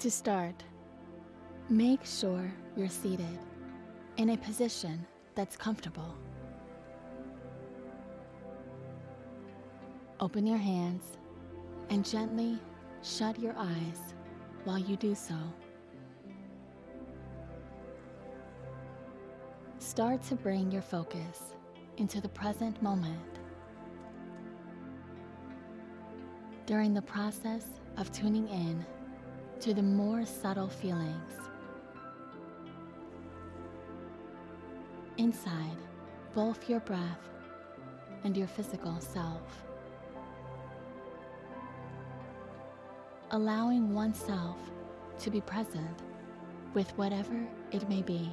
To start, make sure you're seated in a position that's comfortable. Open your hands and gently shut your eyes while you do so. Start to bring your focus into the present moment. During the process of tuning in to the more subtle feelings inside both your breath and your physical self. Allowing oneself to be present with whatever it may be.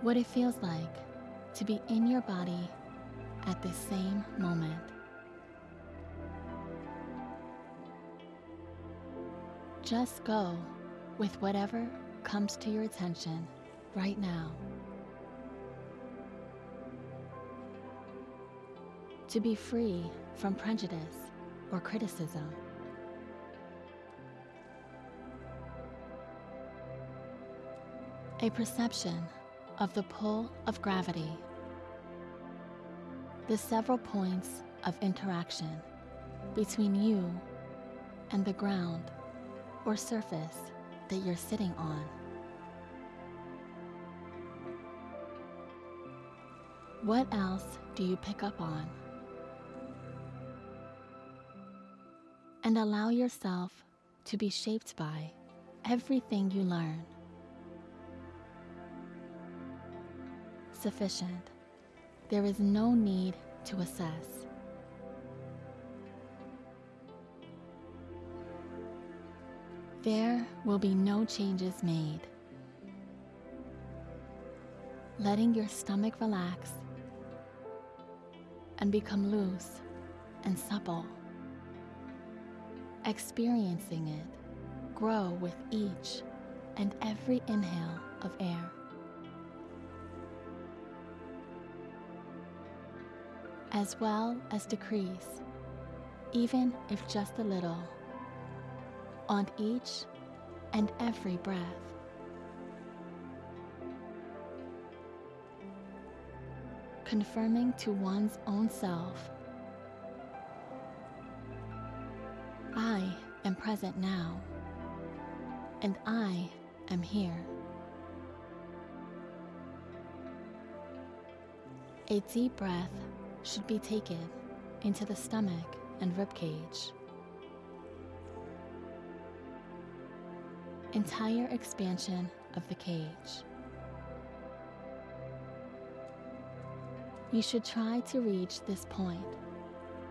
What it feels like to be in your body at the same moment. Just go with whatever comes to your attention right now. To be free from prejudice or criticism. A perception of the pull of gravity. The several points of interaction between you and the ground or surface that you're sitting on. What else do you pick up on? And allow yourself to be shaped by everything you learn. Sufficient. There is no need to assess. There will be no changes made. Letting your stomach relax and become loose and supple. Experiencing it grow with each and every inhale of air. As well as decrease, even if just a little, on each and every breath. Confirming to one's own self I am present now, and I am here. A deep breath should be taken into the stomach and ribcage. Entire expansion of the cage. You should try to reach this point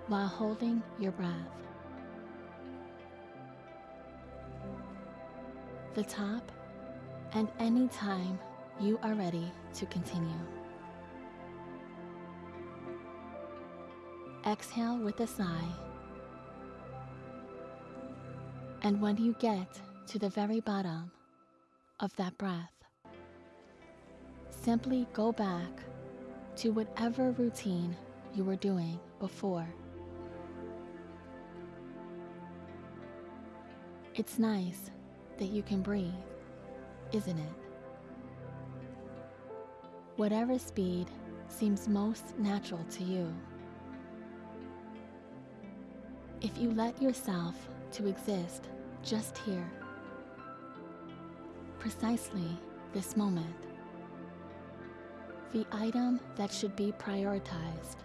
while holding your breath. The top and any time you are ready to continue. Exhale with a sigh. And when you get to the very bottom of that breath, simply go back to whatever routine you were doing before. It's nice that you can breathe, isn't it? Whatever speed seems most natural to you. If you let yourself to exist just here, precisely this moment, the item that should be prioritized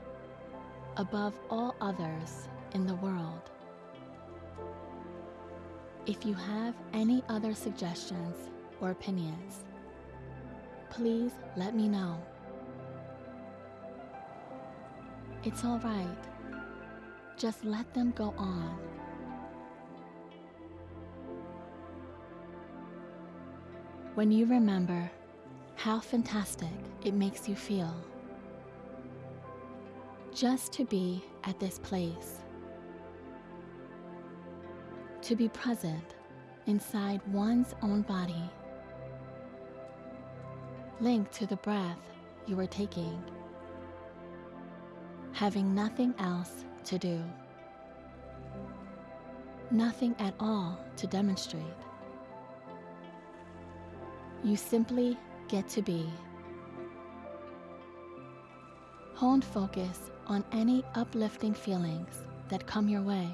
above all others in the world. If you have any other suggestions or opinions, please let me know. It's all right. Just let them go on. When you remember how fantastic it makes you feel just to be at this place, to be present inside one's own body, linked to the breath you are taking, having nothing else to do. nothing at all to demonstrate. You simply get to be. Honed focus on any uplifting feelings that come your way.